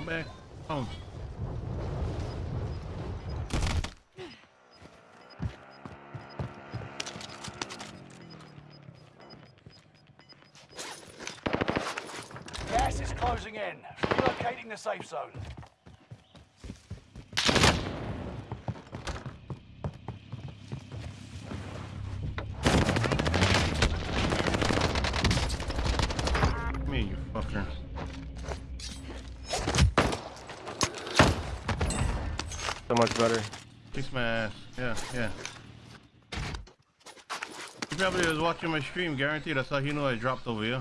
back. Oh. Gas is closing in. Relocating the safe zone. Me, you fucker. So much better. Kiss my ass. Yeah, yeah. He probably was watching my stream, guaranteed. That's how he knew I dropped over here.